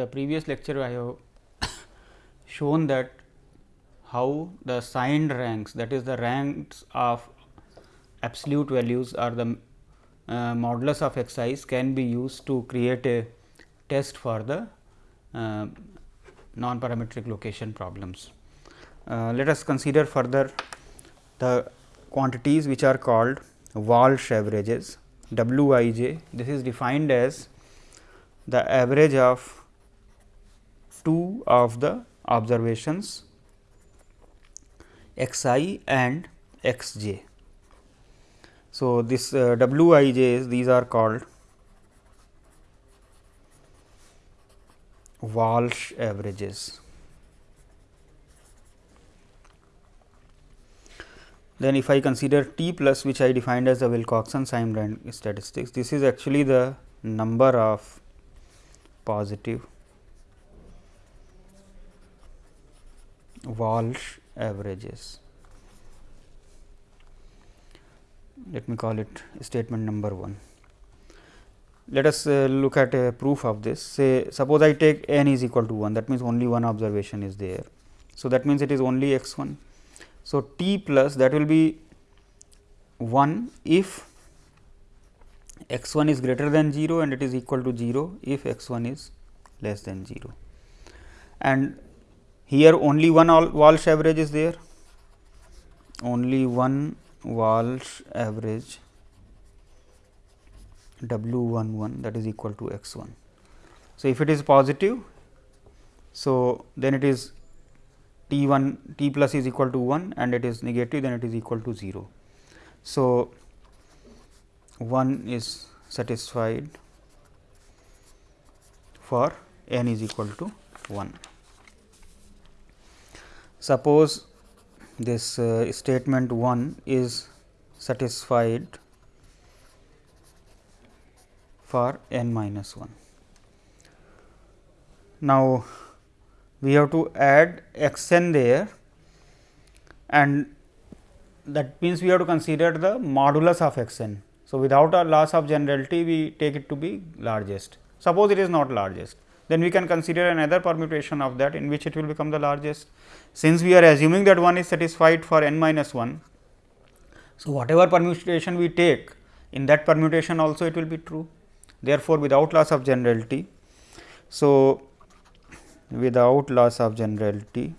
The previous lecture, I have shown that how the signed ranks that is the ranks of absolute values or the uh, modulus of x can be used to create a test for the uh, non parametric location problems. Uh, let us consider further the quantities which are called Walsh averages W i j this is defined as the average of two of the observations x i and x j. So, this uh, w i these are called Walsh averages. Then if I consider T plus which I defined as the Wilcoxon rank statistics, this is actually the number of positive Walsh averages. Let me call it statement number 1. Let us uh, look at a proof of this. Say, suppose I take n is equal to 1, that means only one observation is there. So, that means it is only x 1. So, t plus that will be 1 if x 1 is greater than 0 and it is equal to 0 if x 1 is less than 0. And here only one Walsh average is there, only one Walsh average W 1 1 that is equal to x 1. So, if it is positive, so then it is t 1 t plus is equal to 1 and it is negative then it is equal to 0. So, 1 is satisfied for n is equal to 1. Suppose this uh, statement 1 is satisfied for n minus 1. Now, we have to add x n there and that means we have to consider the modulus of x n. So, without a loss of generality we take it to be largest. Suppose it is not largest then we can consider another permutation of that in which it will become the largest. Since we are assuming that one is satisfied for n minus 1. So, whatever permutation we take in that permutation also it will be true. Therefore, without loss of generality. So, without loss of generality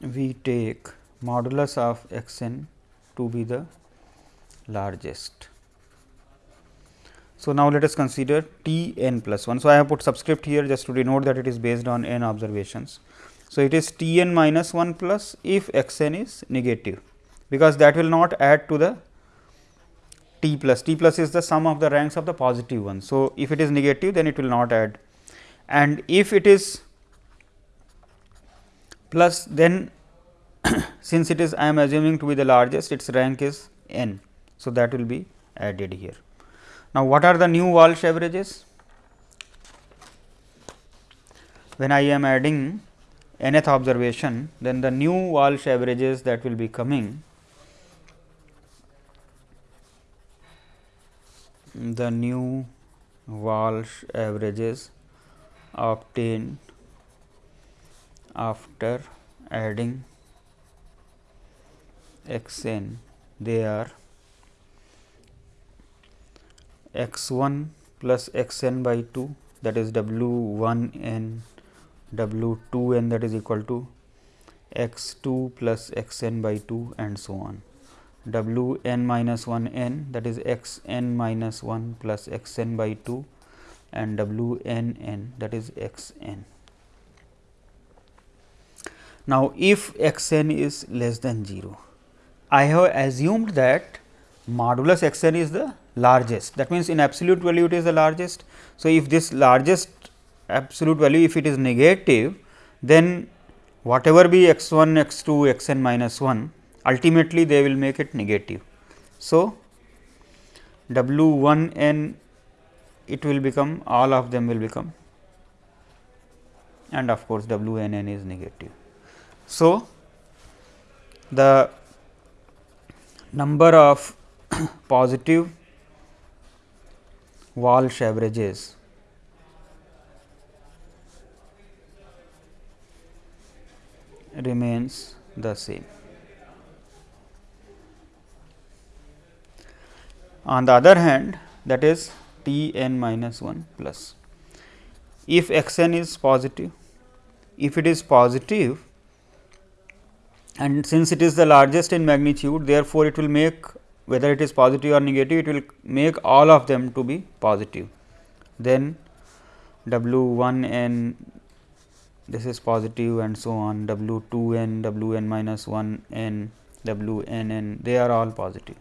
we take modulus of x n to be the largest. So, now let us consider T n plus 1. So, I have put subscript here just to denote that it is based on n observations. So, it is T n minus 1 plus if x n is negative, because that will not add to the T plus. T plus is the sum of the ranks of the positive one. So, if it is negative then it will not add and if it is plus then since it is I am assuming to be the largest its rank is n. So, that will be added here. Now, what are the new Walsh averages? When I am adding nth observation, then the new Walsh averages that will be coming the new Walsh averages obtained after adding x n they are x 1 plus x n by 2 that is w 1 n w 2 n that is equal to x 2 plus x n by 2 and so on w n minus 1 n that is x n minus 1 plus x n by 2 and w n n that is x n. Now, if x n is less than 0, I have assumed that modulus x n is the largest that means, in absolute value it is the largest. So, if this largest absolute value if it is negative then whatever be x 1 x 2 x n minus 1 ultimately they will make it negative. So, w 1 n it will become all of them will become and of course, w n n is negative. So, the number of positive Walsh averages remains the same. On the other hand that is T n minus 1 plus. If x n is positive, if it is positive and since it is the largest in magnitude therefore, it will make whether it is positive or negative it will make all of them to be positive. Then W 1 n this is positive and so on W 2 n W n minus 1 n W n n they are all positive.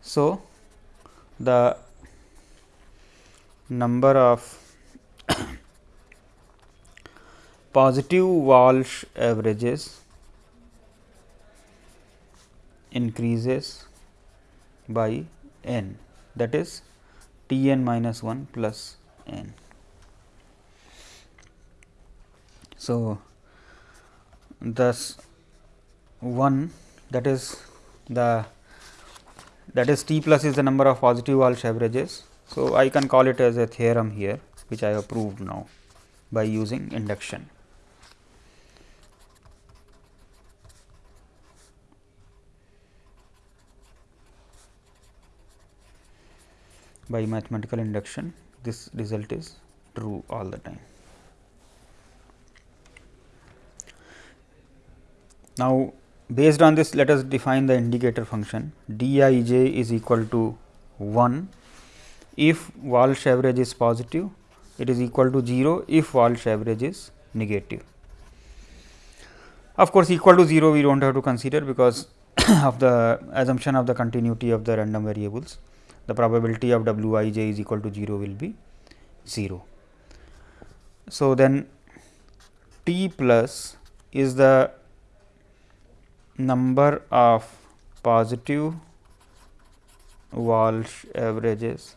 So, the number of positive Walsh averages increases by n that is T n minus 1 plus n. So, thus 1 that is the that is T plus is the number of positive Walsh averages. So, I can call it as a theorem here which I have proved now by using induction. By mathematical induction this result is true all the time. Now, based on this let us define the indicator function d i j is equal to 1 if Walsh average is positive it is equal to 0 if Walsh average is negative. Of course, equal to 0 we do not have to consider because of the assumption of the continuity of the random variables the probability of w i j is equal to 0 will be 0. So, then t plus is the number of positive Walsh averages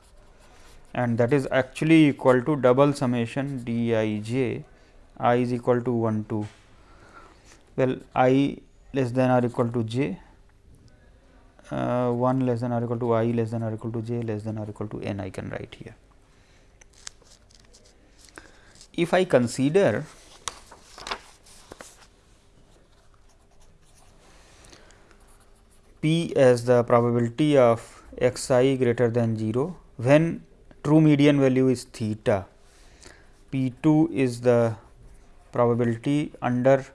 and that is actually equal to double summation d i j i is equal to 1 to well i less than or equal to j uh, 1 less than or equal to i less than or equal to j less than or equal to n I can write here. If I consider p as the probability of x i greater than 0 when true median value is theta, p 2 is the probability under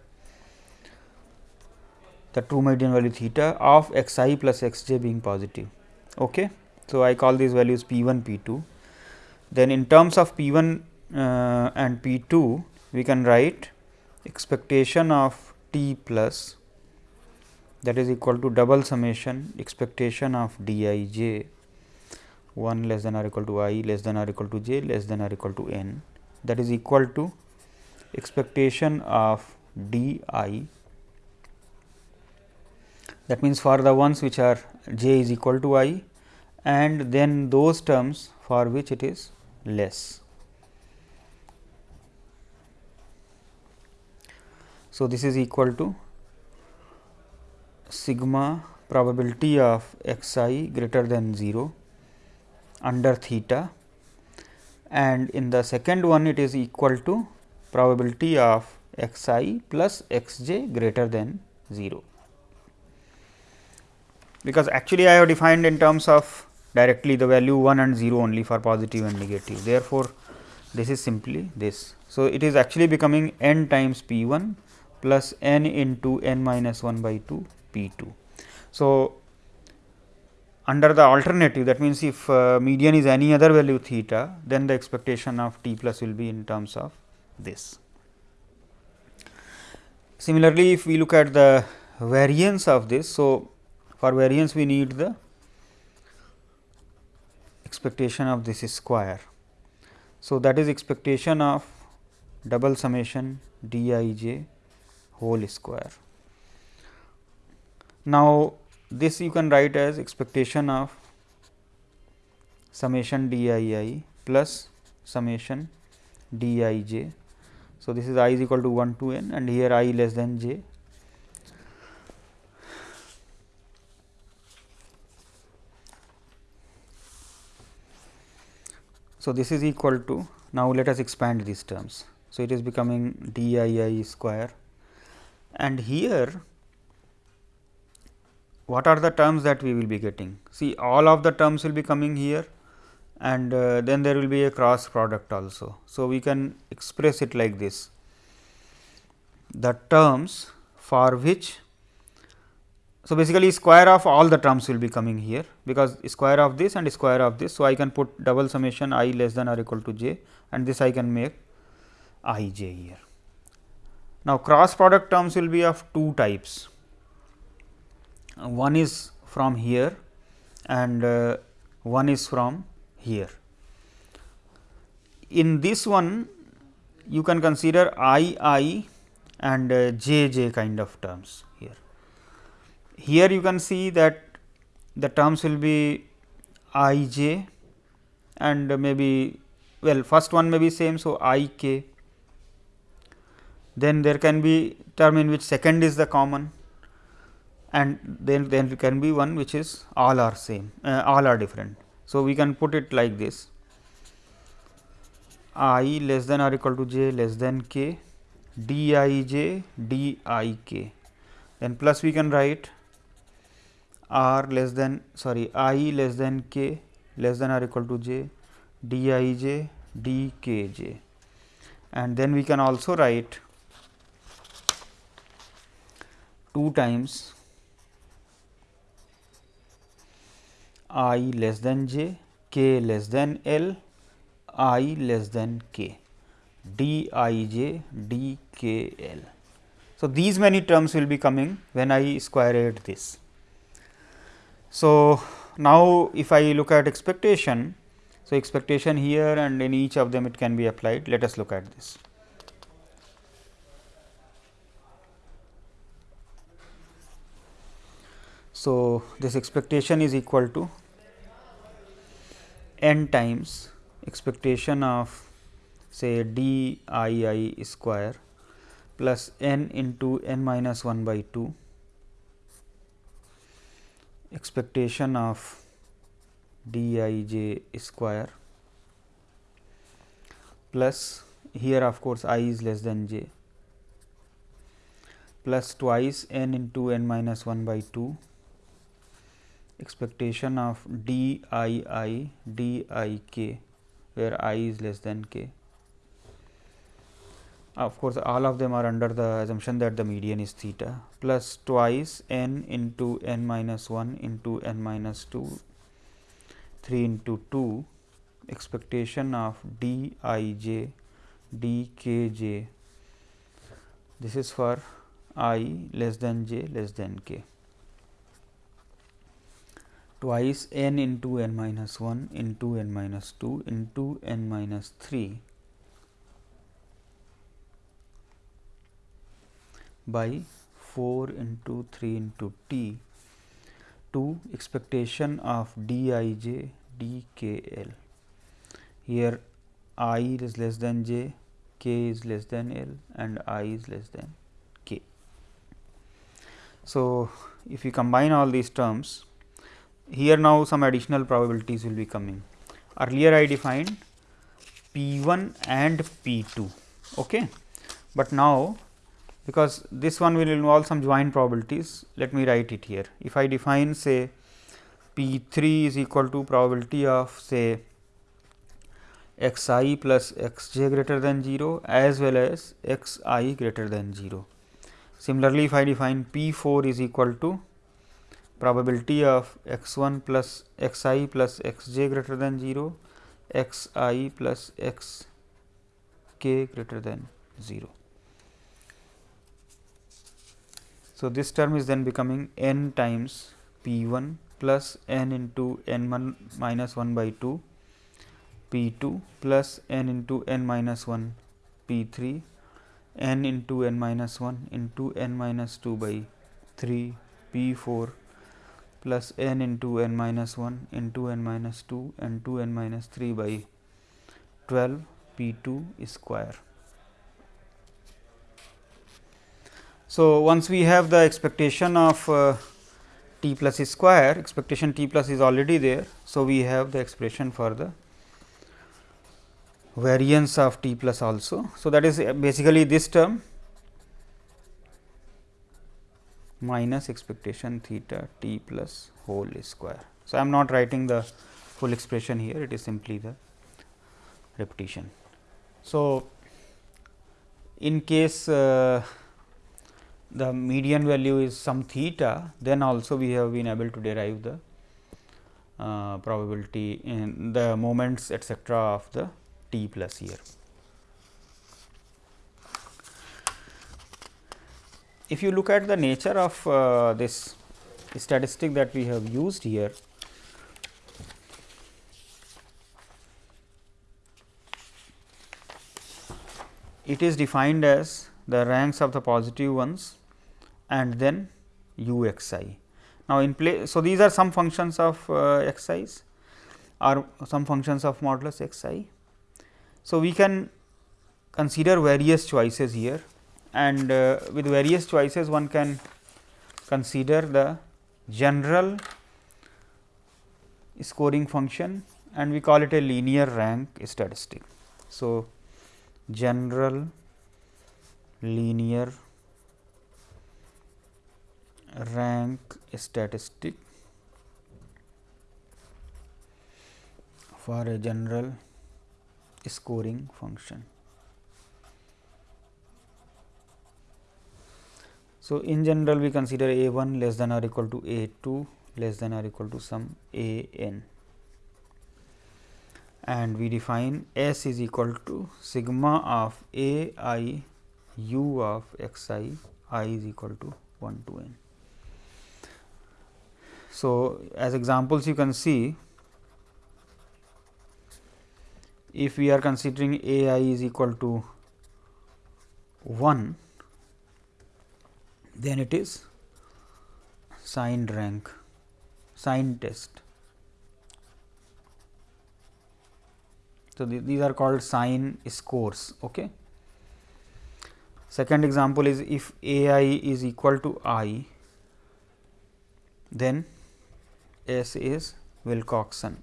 the true median value theta of x i plus x j being positive. Okay. So, I call these values p 1 p 2. Then in terms of p 1 uh, and p 2 we can write expectation of t plus that is equal to double summation expectation of d i j 1 less than or equal to i less than or equal to j less than or equal to n that is equal to expectation of d i that means, for the ones which are j is equal to i and then those terms for which it is less. So, this is equal to sigma probability of x i greater than 0 under theta and in the second one it is equal to probability of x i plus x j greater than 0 because actually I have defined in terms of directly the value 1 and 0 only for positive and negative. Therefore, this is simply this. So, it is actually becoming n times p 1 plus n into n minus 1 by 2 p 2. So, under the alternative that means, if uh, median is any other value theta then the expectation of t plus will be in terms of this. Similarly, if we look at the variance of this. So, for variance we need the expectation of this square. So, that is expectation of double summation d i j whole square. Now, this you can write as expectation of summation d i i plus summation d i j. So, this is i is equal to 1 to n and here i less than j So, this is equal to now let us expand these terms. So, it is becoming d i i square and here what are the terms that we will be getting? See all of the terms will be coming here and uh, then there will be a cross product also. So, we can express it like this the terms for which so, basically square of all the terms will be coming here because square of this and square of this. So, I can put double summation i less than or equal to j and this I can make i j here. Now, cross product terms will be of two types. One is from here and uh, one is from here. In this one you can consider i i and uh, j j kind of terms here you can see that the terms will be i j and maybe well first one may be same. So, i k then there can be term in which second is the common and then then there can be one which is all are same uh, all are different. So, we can put it like this i less than or equal to j less than k d i j d i k then plus we can write r less than sorry i less than k less than or equal to j d i j d k j and then we can also write 2 times i less than j k less than l i less than k d i j d k l. So, these many terms will be coming when I square add this. So, now if I look at expectation, so expectation here and in each of them it can be applied. Let us look at this. So, this expectation is equal to n times expectation of say d i i square plus n into n minus 1 by 2 expectation of d i j square plus here of course i is less than j plus twice n into n minus 1 by 2 expectation of d i i d i k where i is less than k Ah, of course, all of them are under the assumption that the median is theta plus twice n into n minus 1 into n minus 2 3 into 2 expectation of d i j d k j. This is for i less than j less than k. Twice n into n minus 1 into n minus 2 into n minus 3 by 4 into 3 into t to expectation of d i j d k l. Here i is less than j, k is less than l and i is less than k. So, if we combine all these terms, here now some additional probabilities will be coming. Earlier I defined P 1 and P 2, okay. but now because this one will involve some joint probabilities. Let me write it here. If I define say P 3 is equal to probability of say x i plus x j greater than 0 as well as x i greater than 0. Similarly, if I define P 4 is equal to probability of x 1 plus x i plus x j greater than 0, x i plus x k greater than 0. So, this term is then becoming n times p 1 plus n into n 1 minus 1 by 2 p 2 plus n into n minus 1 p 3 n into n minus 1 into n minus 2 by 3 p 4 plus n into n minus 1 into n minus 2 and 2 n minus 3 by 12 p 2 square. So, once we have the expectation of uh, t plus square expectation t plus is already there. So, we have the expression for the variance of t plus also. So, that is basically this term minus expectation theta t plus whole square. So, I am not writing the full expression here it is simply the repetition. So, in case uh, the median value is some theta then also we have been able to derive the uh, probability in the moments etcetera of the t plus here. If you look at the nature of uh, this statistic that we have used here, it is defined as the ranks of the positive ones and then u x i. Now, in play, so these are some functions of uh, or some functions of modulus x i. So, we can consider various choices here and uh, with various choices one can consider the general scoring function and we call it a linear rank statistic. So, general linear rank statistic for a general scoring function. So, in general we consider a 1 less than or equal to a 2 less than or equal to some a n and we define S is equal to sigma of a i u of x i i is equal to 1 to n. So, as examples you can see if we are considering a i is equal to 1 then it is signed rank signed test. So, these are called sign scores. Okay. Second example is if a i is equal to i then S is Wilcoxon.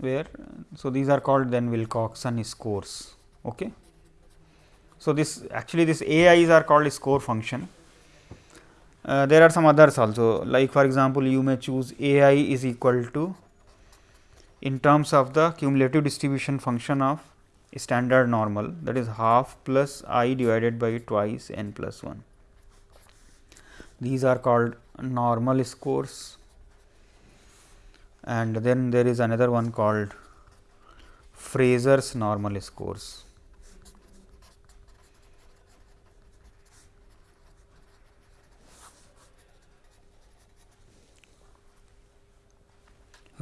where so these are called then Wilcoxon scores. Okay. So, this actually this AIs are called score function. Uh, there are some others also like for example, you may choose AI is equal to in terms of the cumulative distribution function of standard normal that is half plus i divided by twice n plus 1. These are called normal scores and then there is another one called Fraser's normal scores.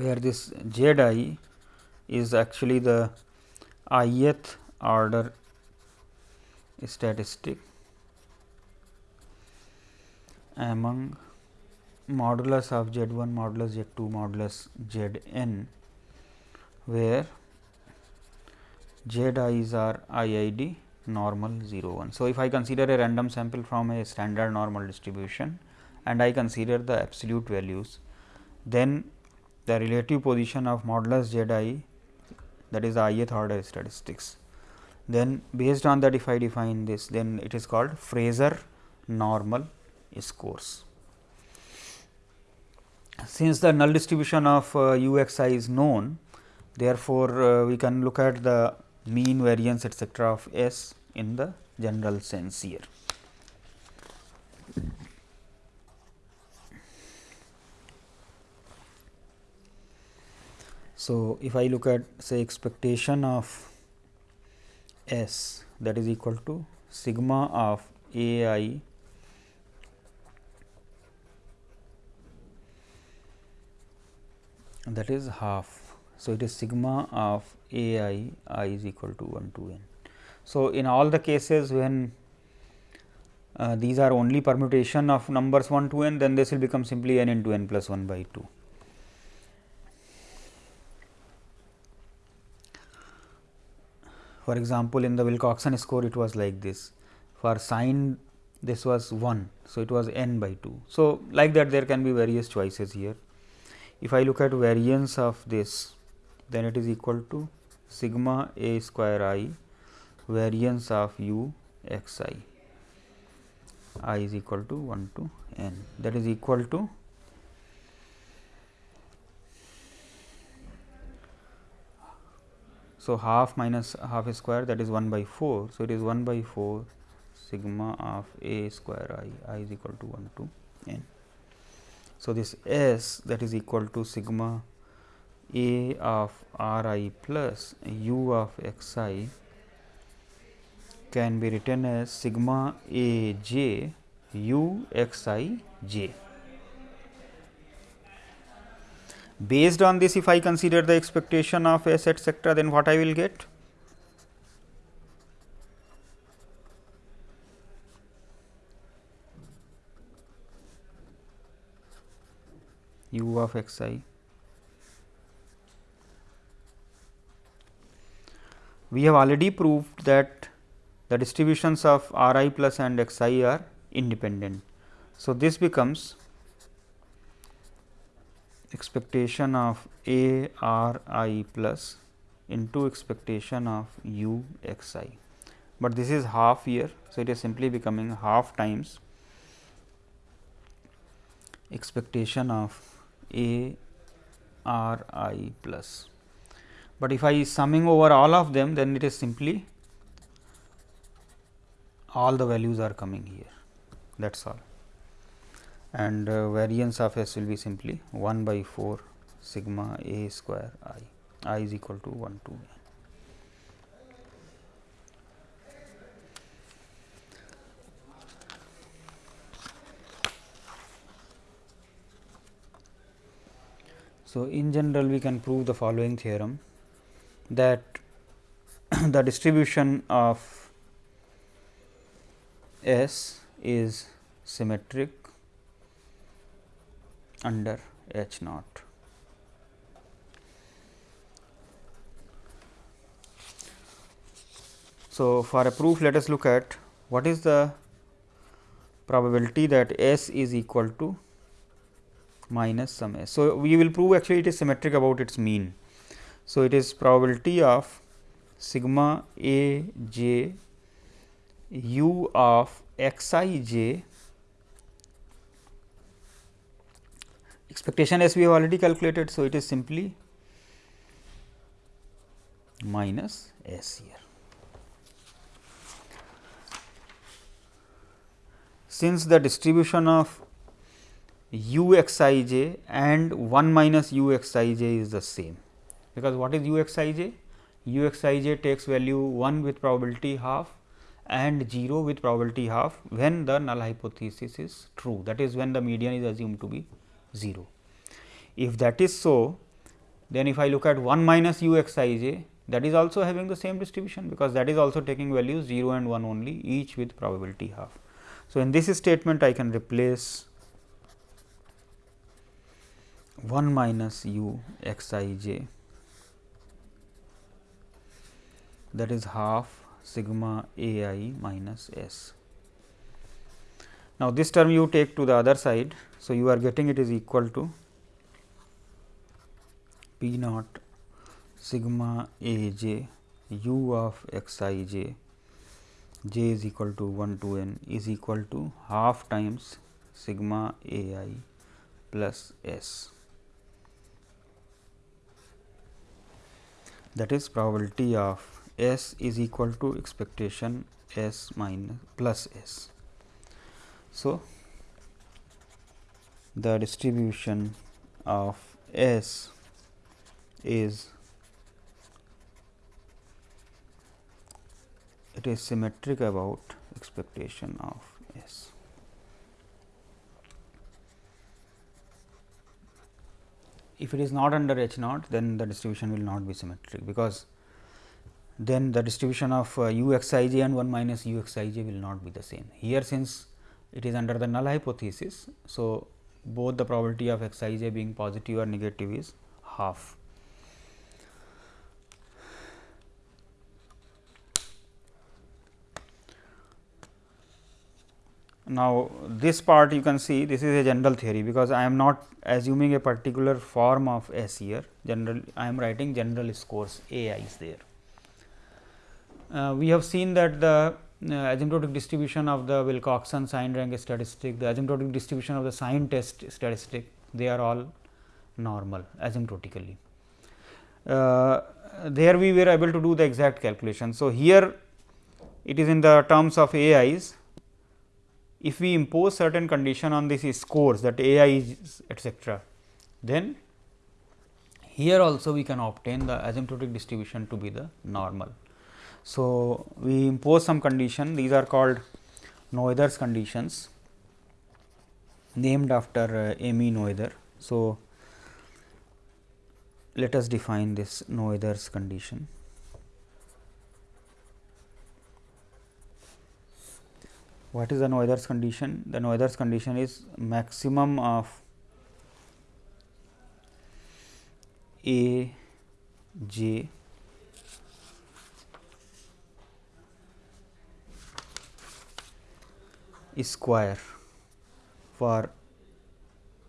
where this z i is actually the ith order statistic among modulus of z 1 modulus z 2 modulus z n where z i's are IID normal 0 1. So, if I consider a random sample from a standard normal distribution and I consider the absolute values, then the relative position of modulus z i that is the ith order statistics. Then based on that if I define this then it is called Fraser normal scores. Since the null distribution of uh, u x i is known therefore, uh, we can look at the mean variance etcetera of S in the general sense here. So, if I look at say expectation of S that is equal to sigma of A i that is half. So, it is sigma of A i i is equal to 1 to n. So, in all the cases when uh, these are only permutation of numbers 1 to n then this will become simply n into n plus 1 by 2. For example, in the Wilcoxon score it was like this for signed this was 1. So, it was n by 2. So, like that there can be various choices here. If I look at variance of this then it is equal to sigma a square i variance of u x i i is equal to 1 to n that is equal to So, half minus half square that is 1 by 4. So, it is 1 by 4 sigma of a square i, i is equal to 1 to n. So, this s that is equal to sigma a of r i plus u of x i can be written as sigma a j u x i j. Based on this if I consider the expectation of s etcetera then what I will get? u of x i we have already proved that the distributions of r i plus and x i are independent. So, this becomes expectation of a r i plus into expectation of u x i, but this is half here. So, it is simply becoming half times expectation of a r i plus. But if I is summing over all of them then it is simply all the values are coming here. That is all and uh, variance of s will be simply 1 by 4 sigma a square i i is equal to 1 to n. So, in general we can prove the following theorem that the distribution of S is symmetric under H naught. So, for a proof let us look at what is the probability that S is equal to minus some S. So, we will prove actually it is symmetric about its mean. So, it is probability of sigma a j u of x i j expectation s we have already calculated. So, it is simply minus s here. Since the distribution of u x i j and 1 minus u x i j is the same because what is u x i j? u x i j takes value 1 with probability half and 0 with probability half when the null hypothesis is true that is when the median is assumed to be 0. If that is so then if I look at 1 minus u x i j that is also having the same distribution because that is also taking values 0 and 1 only each with probability half. So, in this statement I can replace 1 minus u x i j that is half sigma a i minus s. Now, this term you take to the other side. So, you are getting it is equal to p naught sigma a j u of x i j j is equal to 1 to n is equal to half times sigma a i plus s. That is probability of S is equal to expectation S minus plus S. So, the distribution of S is it is symmetric about expectation of S. If it is not under H naught, then the distribution will not be symmetric, because then the distribution of uh, u x i j and 1 minus u x i j will not be the same. Here since it is under the null hypothesis. So, both the probability of x i j being positive or negative is half. now, this part you can see this is a general theory, because I am not assuming a particular form of S here general I am writing general scores A i is there. Uh, we have seen that the asymptotic distribution of the Wilcoxon sign rank statistic, the asymptotic distribution of the sign test statistic, they are all normal asymptotically. Uh, there we were able to do the exact calculation. So, here it is in the terms of AIs, if we impose certain condition on this scores that A i is etcetera, then here also we can obtain the asymptotic distribution to be the normal. So, we impose some condition these are called Noether's conditions named after uh, Emmy Noether. So, let us define this Noether's condition. what is the Noether's condition? The Noether's condition is maximum of A j square for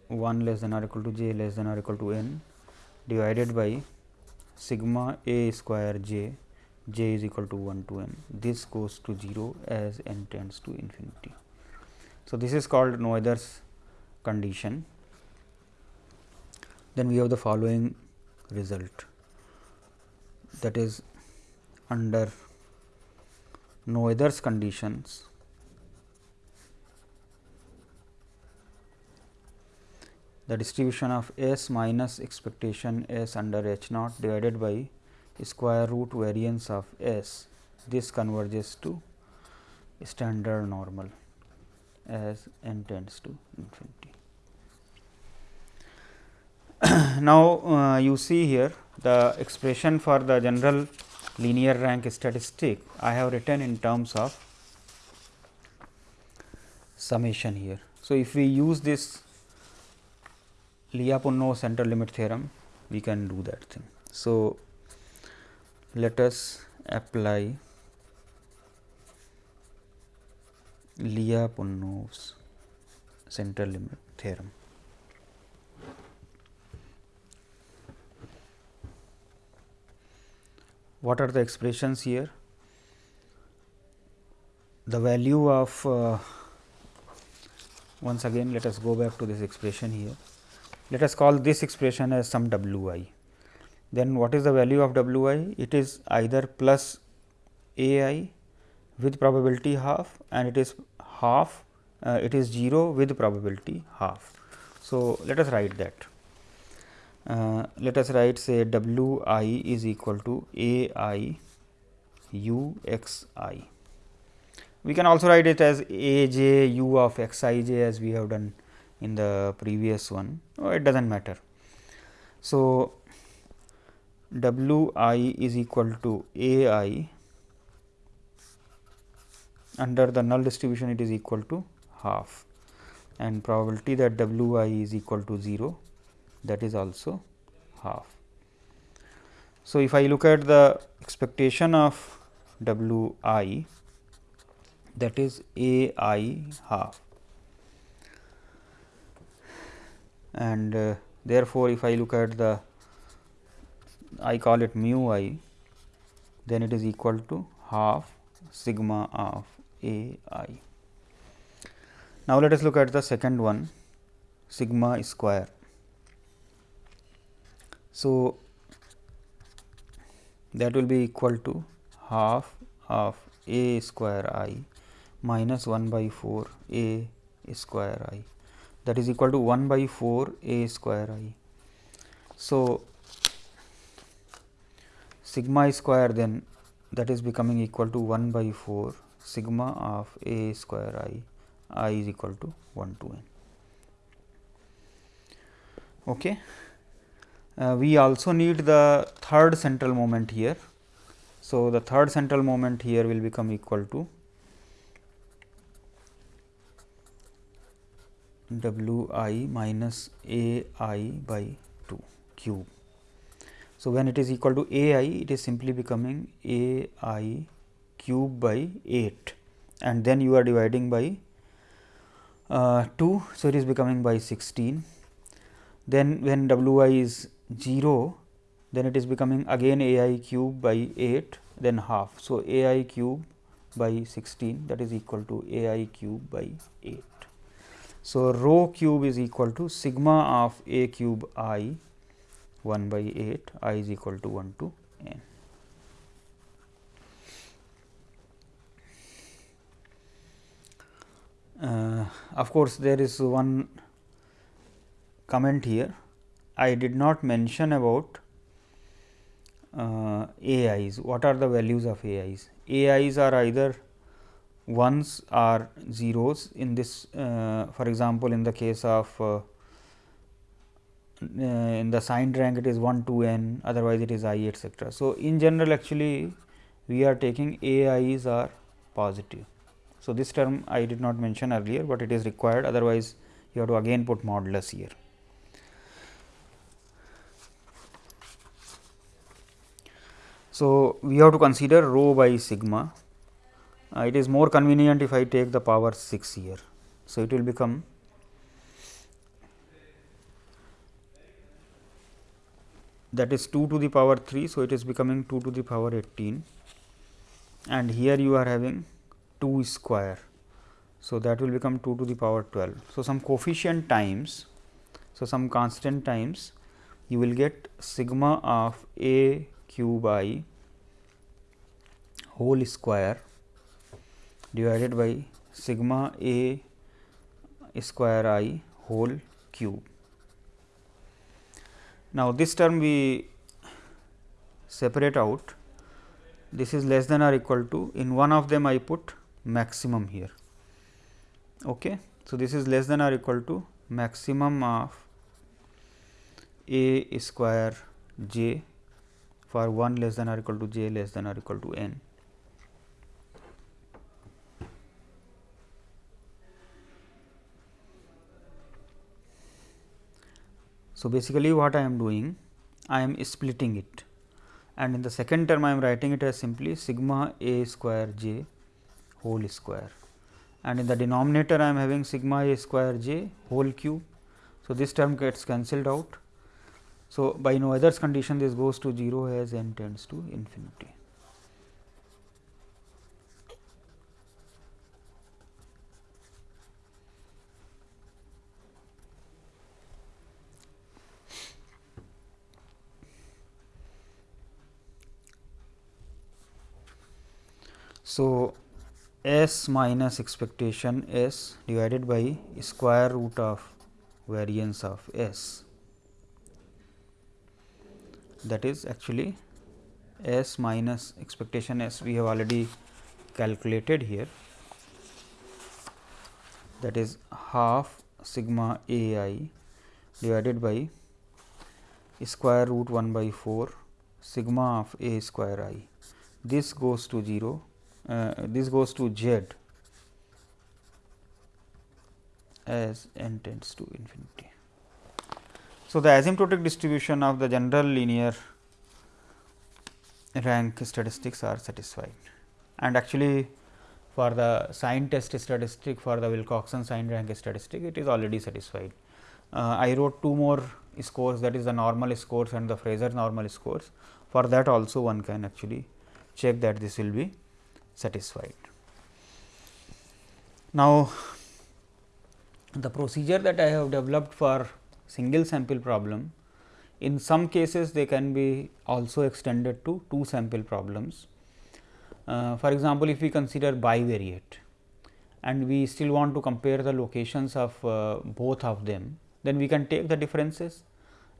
1 less than or equal to j less than or equal to n divided by sigma a square j j is equal to 1 to n. This goes to 0 as n tends to infinity. So, this is called Noether's condition. Then we have the following result. That is under Noether's conditions the distribution of S minus expectation S under H naught divided by square root variance of S, this converges to standard normal as n tends to infinity. now, uh, you see here the expression for the general linear rank statistic I have written in terms of summation here. So, if we use this Lyapunov central limit theorem, we can do that thing. So, let us apply Lyapunov's central limit theorem. What are the expressions here? The value of uh, once again let us go back to this expression here. Let us call this expression as some w i then what is the value of w i? It is either plus a i with probability half and it is half uh, it is 0 with probability half. So, let us write that. Uh, let us write say w i is equal to a i u x i. We can also write it as a j u of x i j as we have done in the previous one, oh, it does not matter. So, W i is equal to A i under the null distribution it is equal to half and probability that W i is equal to 0 that is also half. So, if I look at the expectation of W i that is A i half and uh, therefore, if I look at the I call it mu i, then it is equal to half sigma of a i. Now, let us look at the second one sigma square. So, that will be equal to half of a square i minus 1 by 4 a square i that is equal to 1 by 4 a square i. So, sigma square then that is becoming equal to 1 by 4 sigma of a square i i is equal to 1 to n. Okay. Uh, we also need the third central moment here. So, the third central moment here will become equal to w i minus a i by 2 cube. So, when it is equal to a i it is simply becoming a i cube by 8 and then you are dividing by uh, 2. So, it is becoming by 16. Then when w i is 0, then it is becoming again a i cube by 8 then half. So, a i cube by 16 that is equal to a i cube by 8. So, rho cube is equal to sigma of a cube i 1 by 8 i is equal to 1 to n. Uh, of course, there is one comment here. I did not mention about uh, AIs. What are the values of AIs? AIs are either ones are zeros in this uh, for example, in the case of uh, uh in the signed rank it is 1 to n otherwise it is i etcetera. So, in general actually we are taking a i's are positive. So, this term I did not mention earlier, but it is required otherwise you have to again put modulus here. So, we have to consider rho by sigma. Uh, it is more convenient if I take the power 6 here. So, it will become that is 2 to the power 3. So, it is becoming 2 to the power 18 and here you are having 2 square. So, that will become 2 to the power 12. So, some coefficient times, so some constant times you will get sigma of a cube i whole square divided by sigma a square i whole cube. Now, this term we separate out this is less than or equal to in one of them I put maximum here. Okay. So, this is less than or equal to maximum of a square j for 1 less than or equal to j less than or equal to n. So, basically what I am doing I am splitting it and in the second term I am writing it as simply sigma a square j whole square and in the denominator I am having sigma a square j whole cube. So, this term gets cancelled out. So, by Noether's condition this goes to 0 as n tends to infinity. So, s minus expectation s divided by square root of variance of s. That is actually s minus expectation s we have already calculated here. That is half sigma a i divided by square root 1 by 4 sigma of a square i. This goes to 0 uh, this goes to z as n tends to infinity. So, the asymptotic distribution of the general linear rank statistics are satisfied and actually for the sign test statistic for the Wilcoxon sign rank statistic it is already satisfied. Uh, I wrote two more scores that is the normal scores and the Fraser normal scores for that also one can actually check that this will be satisfied. Now, the procedure that I have developed for single sample problem, in some cases they can be also extended to two sample problems. Uh, for example, if we consider bivariate and we still want to compare the locations of uh, both of them, then we can take the differences.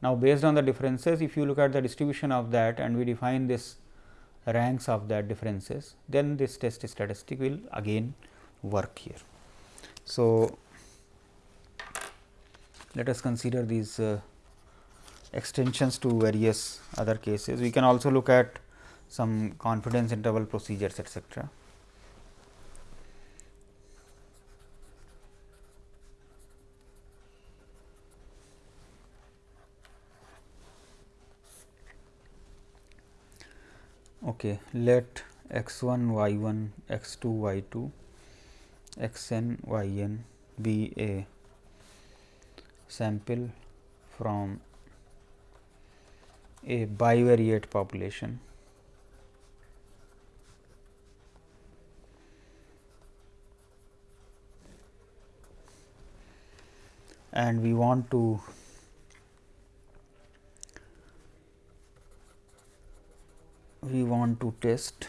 Now, based on the differences, if you look at the distribution of that and we define this ranks of the differences, then this test statistic will again work here. So, let us consider these uh, extensions to various other cases. We can also look at some confidence interval procedures etcetera. Okay let x 1 y 1 x 2 y 2 x n y n be a sample from a bivariate population. And we want to we want to test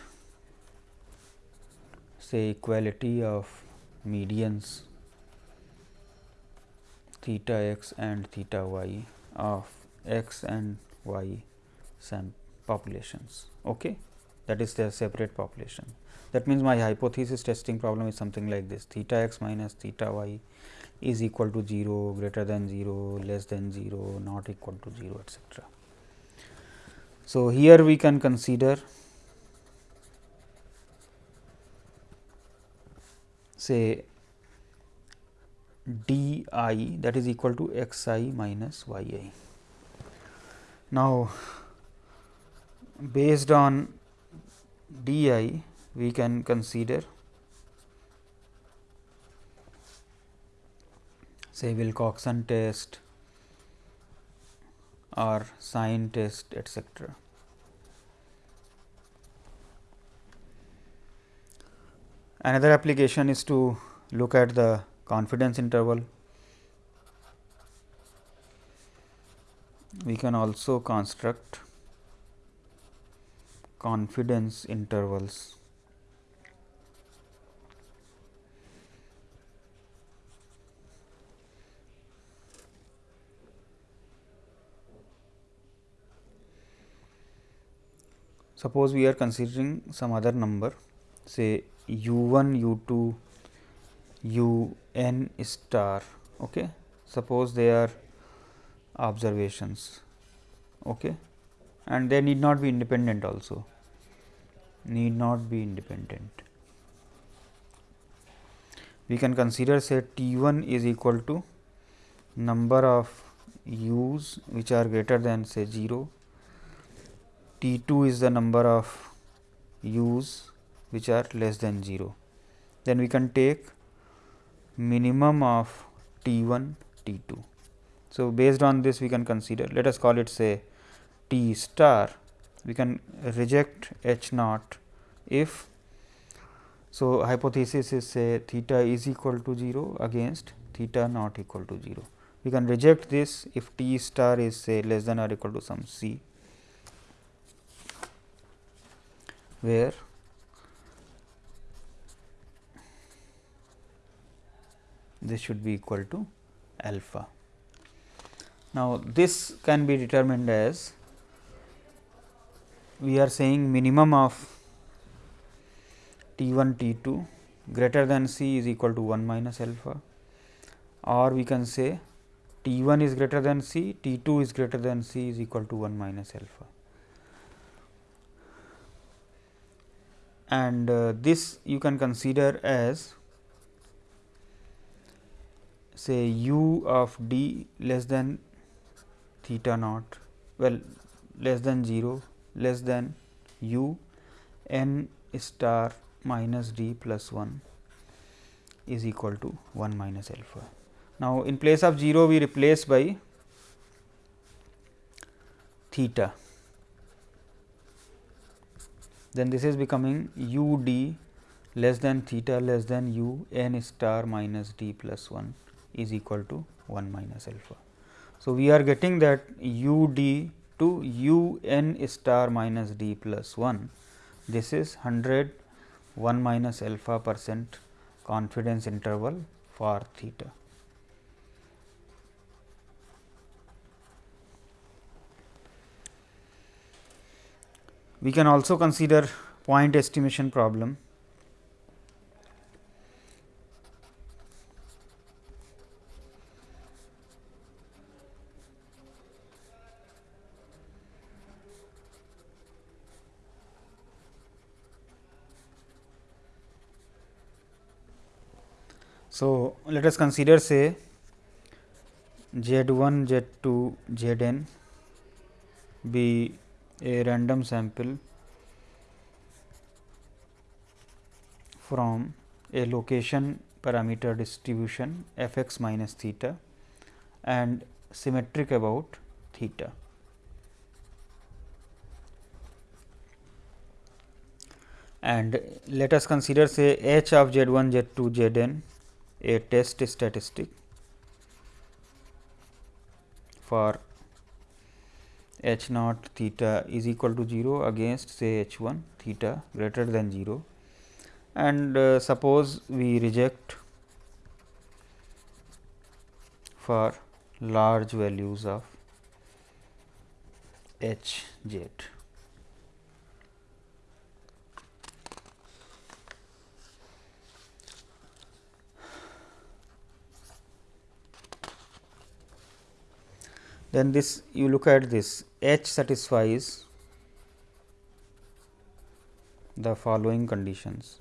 say equality of medians theta x and theta y of x and y populations. Okay? That is their separate population. That means, my hypothesis testing problem is something like this theta x minus theta y is equal to 0, greater than 0, less than 0, not equal to 0 etcetera. So, here we can consider say d i that is equal to x i minus y i. Now, based on d i we can consider say Wilcoxon test or sign test etcetera. Another application is to look at the confidence interval. We can also construct confidence intervals. Suppose we are considering some other number say u 1, u 2, u n star. Okay. Suppose they are observations okay. and they need not be independent also need not be independent. We can consider say T 1 is equal to number of u's which are greater than say 0, T 2 is the number of u's which are less than 0. Then we can take minimum of T 1 T 2. So, based on this we can consider let us call it say T star we can reject H naught if so hypothesis is say theta is equal to 0 against theta not equal to 0. We can reject this if T star is say less than or equal to some C where this should be equal to alpha. Now, this can be determined as we are saying minimum of T 1 T 2 greater than C is equal to 1 minus alpha or we can say T 1 is greater than C, T 2 is greater than C is equal to 1 minus alpha. And uh, this you can consider as say u of d less than theta naught well less than 0 less than u n star minus d plus 1 is equal to 1 minus alpha. Now, in place of 0 we replace by theta then this is becoming u d less than theta less than u n star minus d plus 1 is equal to 1 minus alpha. So, we are getting that u d to u n star minus d plus 1. This is 100 1 minus alpha percent confidence interval for theta. We can also consider point estimation problem. So, let us consider say z 1 z 2 z n be a random sample from a location parameter distribution f x minus theta and symmetric about theta. And let us consider say h of z 1 z 2 z n a test statistic for h naught theta is equal to 0 against say h 1 theta greater than 0 and uh, suppose we reject for large values of h z. Then this you look at this h satisfies the following conditions.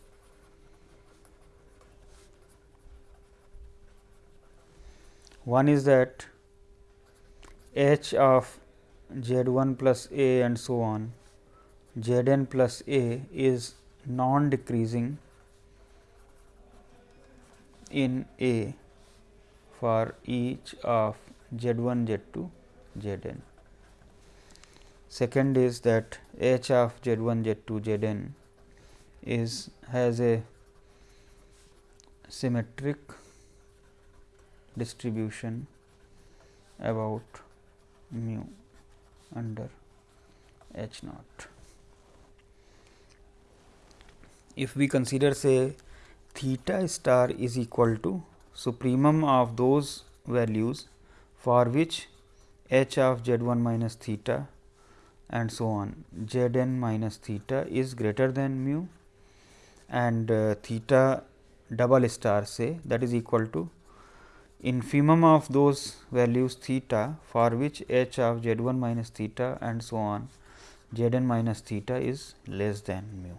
One is that h of z 1 plus a and so on z n plus a is non decreasing in a for each of z 1 z 2 z n. Second is that h of z 1 z 2 z n is has a symmetric distribution about mu under h naught. If we consider say theta star is equal to supremum of those values for which h of z 1 minus theta and so on z n minus theta is greater than mu and uh, theta double star say that is equal to infimum of those values theta for which h of z 1 minus theta and so on z n minus theta is less than mu.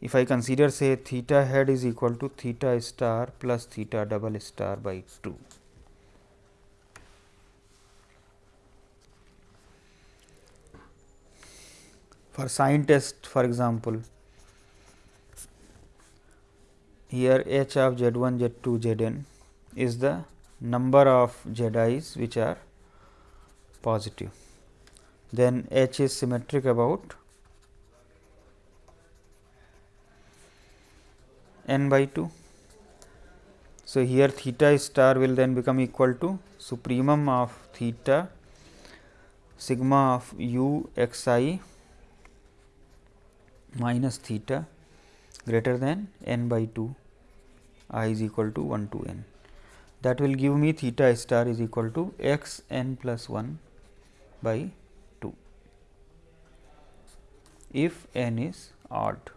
If I consider say theta head is equal to theta star plus theta double star by 2. For sign test for example, here h of z 1 z 2 z n is the number of z i's which are positive. Then H is symmetric about n by 2. So, here theta star will then become equal to supremum of theta sigma of u x i minus theta greater than n by 2 i is equal to 1 to n. That will give me theta star is equal to x n plus 1 by 2 if n is odd.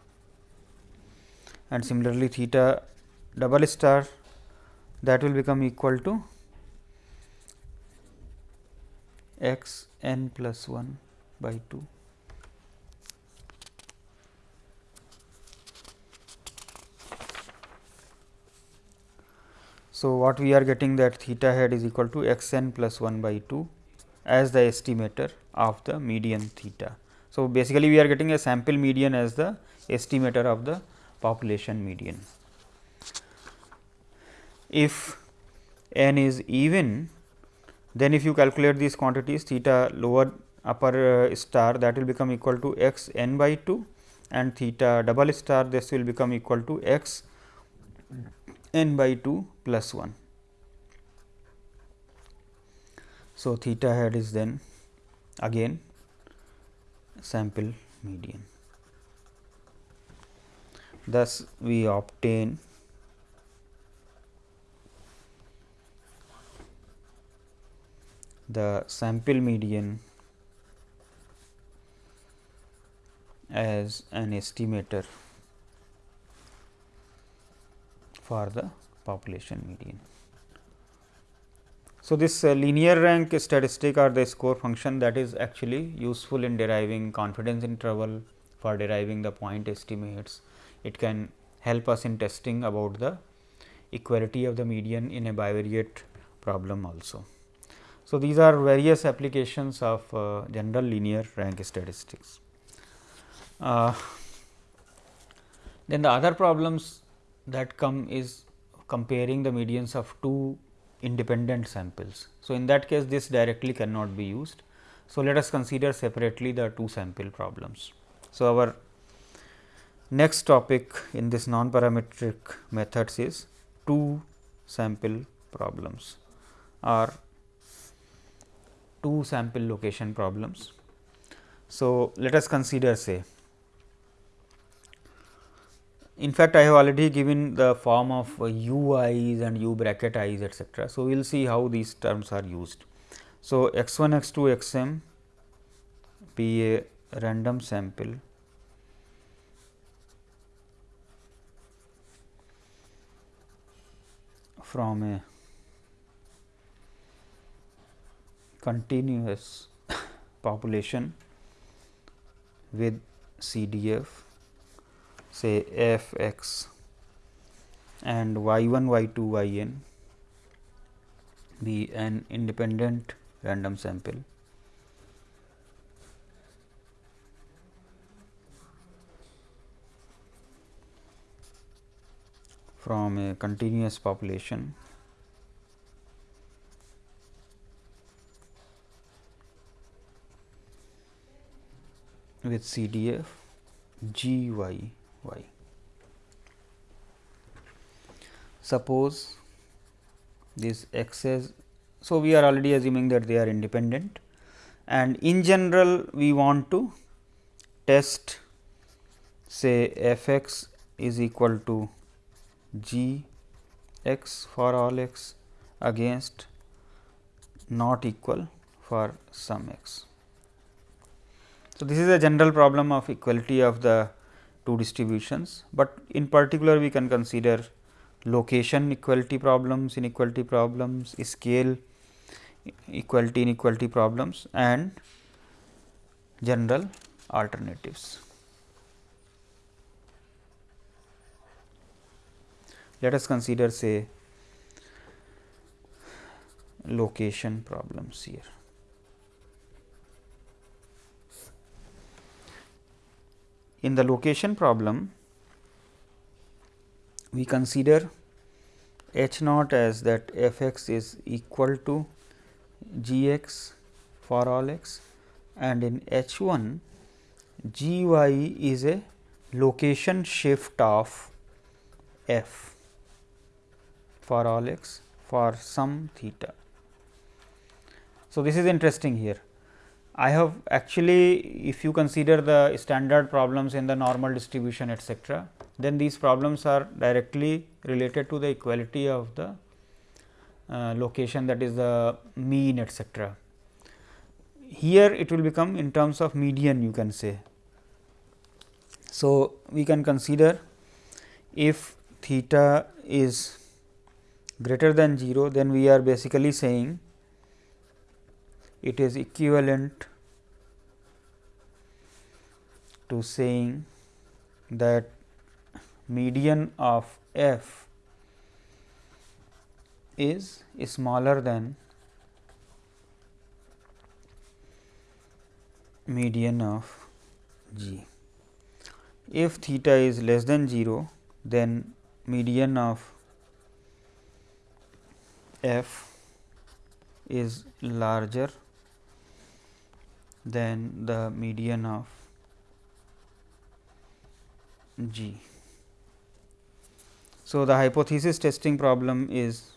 And similarly theta double star that will become equal to x n plus 1 by 2 So, what we are getting that theta hat is equal to x n plus 1 by 2 as the estimator of the median theta. So, basically we are getting a sample median as the estimator of the population median. If n is even, then if you calculate these quantities theta lower upper uh, star that will become equal to x n by 2 and theta double star this will become equal to x n by 2 plus 1. So, theta hat is then again sample median. Thus, we obtain the sample median as an estimator for the population median. So, this uh, linear rank statistic or the score function that is actually useful in deriving confidence interval for deriving the point estimates. It can help us in testing about the equality of the median in a bivariate problem also. So, these are various applications of uh, general linear rank statistics. Uh, then the other problems that come is comparing the medians of two independent samples. So, in that case this directly cannot be used. So, let us consider separately the two sample problems. So, our next topic in this non parametric methods is two sample problems or two sample location problems. So, let us consider say in fact, I have already given the form of u i's and u bracket i's etcetera. So, we will see how these terms are used. So, x 1 x 2 x m be a random sample from a continuous population with CDF say f x and y 1 y 2 y n be an independent random sample. From a continuous population. With CDF G y. Suppose this x's, so we are already assuming that they are independent and in general we want to test say f x is equal to g x for all x against not equal for some x. So, this is a general problem of equality of the two distributions, but in particular we can consider location equality problems, inequality problems, scale equality inequality problems and general alternatives. Let us consider say location problems here. In the location problem, we consider h naught as that f x is equal to g x for all x and in h 1 g y is a location shift of f for all x for some theta. So, this is interesting here. I have actually if you consider the standard problems in the normal distribution etcetera, then these problems are directly related to the equality of the uh, location that is the mean etcetera. Here it will become in terms of median you can say. So, we can consider if theta is greater than 0, then we are basically saying it is equivalent to saying that median of f is smaller than median of g. If theta is less than 0, then median of f is larger than the median of G. So, the hypothesis testing problem is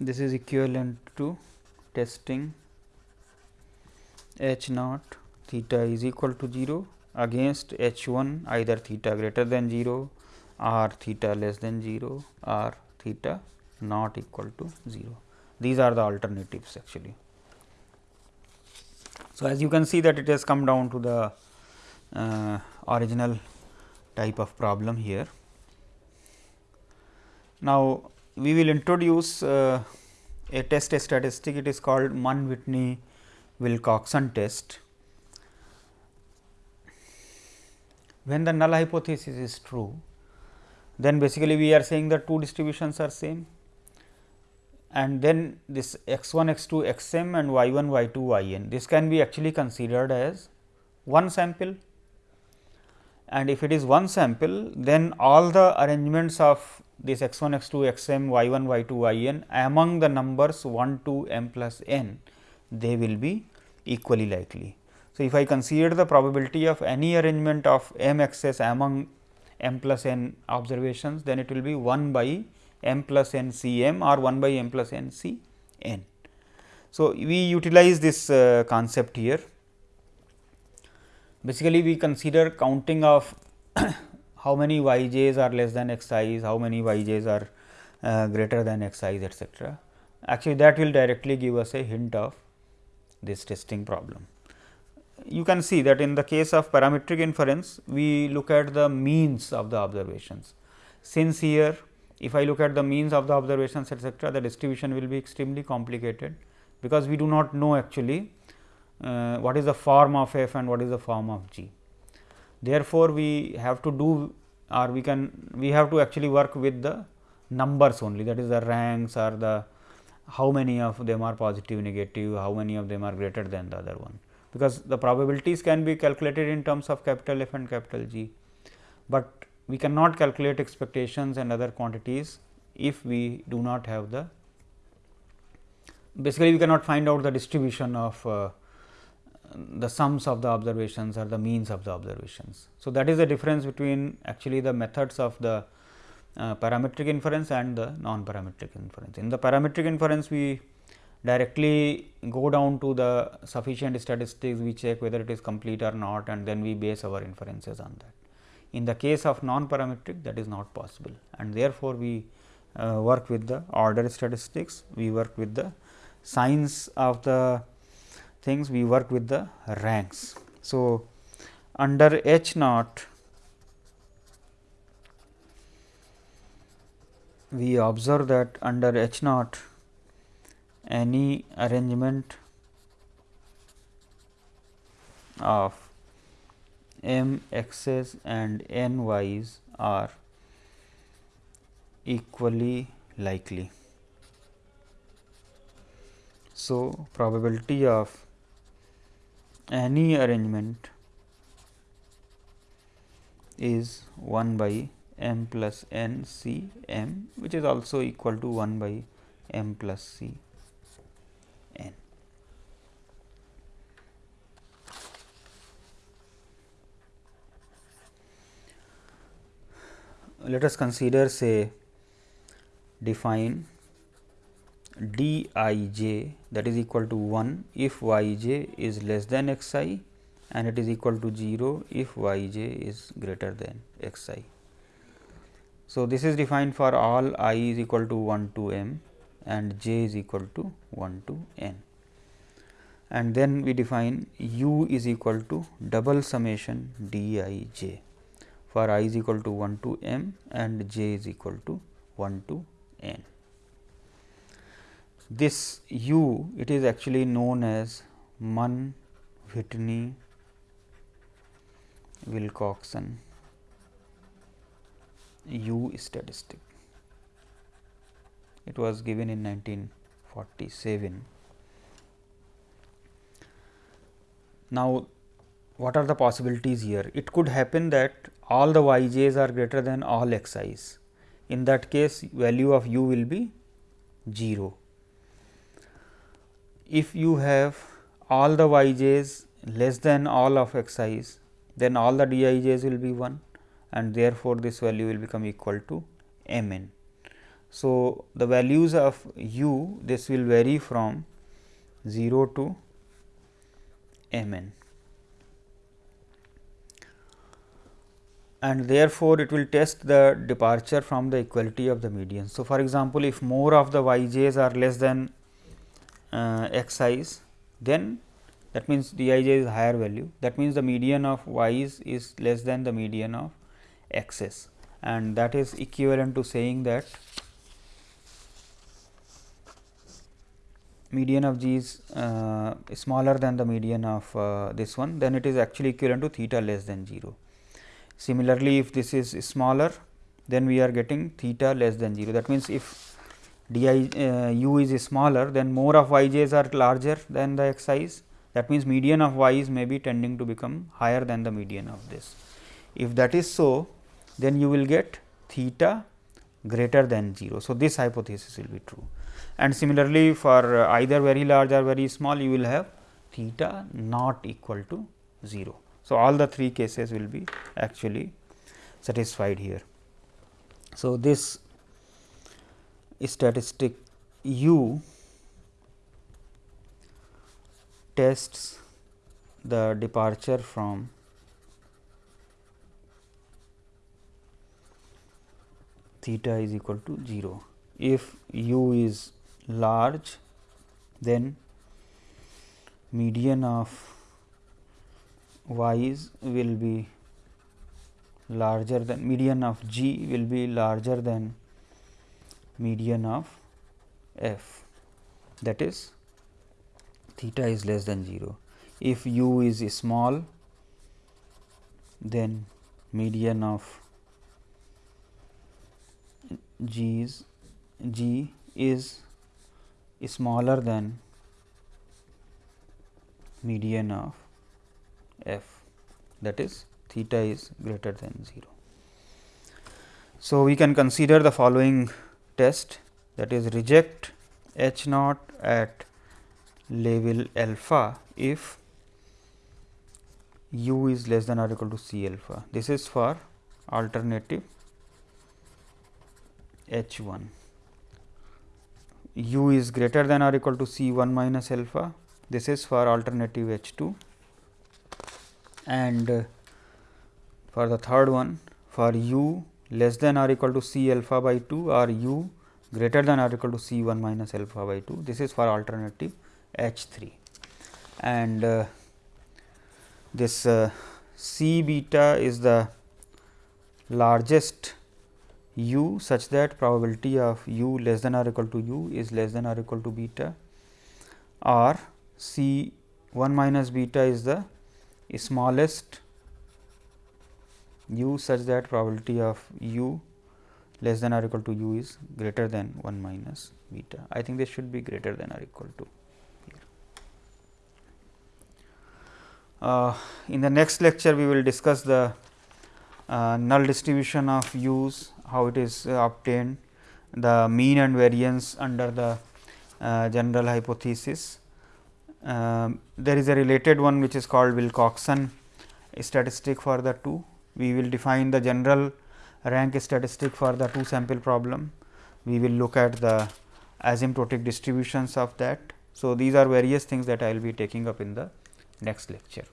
this is equivalent to testing h naught theta is equal to 0 against h 1 either theta greater than 0 or theta less than 0 or theta not equal to 0. These are the alternatives actually. So, as you can see that it has come down to the uh, original type of problem here. Now, we will introduce uh, a test a statistic it is called Mann Whitney Wilcoxon test. When the null hypothesis is true, then basically we are saying that two distributions are same and then this x 1 x 2 x m and y 1 y 2 y n. This can be actually considered as one sample and if it is one sample then all the arrangements of this x 1 x 2 x m y 1 y 2 y n among the numbers 1 2 m plus n they will be equally likely. So, if I consider the probability of any arrangement of m m x s among m plus n observations, then it will be 1 by m plus n c m or 1 by m plus n c n. So, we utilize this uh, concept here. Basically, we consider counting of how many y j's are less than x i's, how many y j's are uh, greater than x i's etcetera. Actually, that will directly give us a hint of this testing problem. You can see that in the case of parametric inference, we look at the means of the observations. Since here, if I look at the means of the observations etcetera, the distribution will be extremely complicated, because we do not know actually uh, what is the form of f and what is the form of g. Therefore, we have to do or we can we have to actually work with the numbers only that is the ranks or the how many of them are positive negative, how many of them are greater than the other one, because the probabilities can be calculated in terms of capital F and capital G, but we cannot calculate expectations and other quantities if we do not have the basically we cannot find out the distribution of uh, the sums of the observations or the means of the observations. So, that is the difference between actually the methods of the uh, parametric inference and the non-parametric inference. In the parametric inference, we directly go down to the sufficient statistics, we check whether it is complete or not and then we base our inferences on that. In the case of non-parametric that is not possible and therefore, we uh, work with the order statistics, we work with the signs of the things, we work with the ranks. So, under H naught we observe that under H naught any arrangement of m x's and n y's are equally likely. So, probability of any arrangement is 1 by m plus n c m which is also equal to 1 by m plus c Let us consider say define d i j that is equal to 1 if y j is less than x i and it is equal to 0 if y j is greater than x i. So, this is defined for all i is equal to 1 to m and j is equal to 1 to n. And then we define u is equal to double summation d i j for i is equal to 1 to m and j is equal to 1 to n. This u it is actually known as Mann Whitney Wilcoxon U statistic. It was given in 1947. Now, what are the possibilities here? It could happen that all the y j's are greater than all x i's. In that case, value of u will be 0. If you have all the y j's less than all of x i's, then all the d i j's will be 1 and therefore, this value will become equal to m n. So, the values of u this will vary from 0 to m n and therefore, it will test the departure from the equality of the median. So, for example, if more of the y j's are less than uh, x i's, then that means d i j is higher value that means the median of y's is less than the median of x's and that is equivalent to saying that median of g is uh, smaller than the median of uh, this one then it is actually equivalent to theta less than 0. Similarly, if this is smaller then we are getting theta less than 0 that means if d i uh, u is smaller then more of y j's are larger than the x i's that means median of y is may be tending to become higher than the median of this. If that is so then you will get theta greater than 0. So, this hypothesis will be true and similarly for uh, either very large or very small you will have theta not equal to 0. So, all the three cases will be actually satisfied here. So, this statistic u tests the departure from theta is equal to 0. If u is large then median of y's will be larger than median of g will be larger than median of f that is theta is less than 0. If u is small then median of g is g is smaller than median of f that is theta is greater than 0. So, we can consider the following test that is reject H naught at level alpha if u is less than or equal to C alpha. This is for alternative H 1 u is greater than or equal to C 1 minus alpha. This is for alternative H 2 and uh, for the third one for u less than or equal to C alpha by 2 or u greater than or equal to C 1 minus alpha by 2. This is for alternative H 3 and uh, this uh, C beta is the largest u such that probability of u less than or equal to u is less than or equal to beta or C 1 minus beta is the smallest u such that probability of u less than or equal to u is greater than 1 minus beta. I think this should be greater than or equal to uh, in the next lecture, we will discuss the uh, null distribution of u's, how it is uh, obtained, the mean and variance under the uh, general hypothesis. Um, there is a related one which is called Wilcoxon statistic for the two. We will define the general rank statistic for the two sample problem. We will look at the asymptotic distributions of that. So, these are various things that I will be taking up in the next lecture.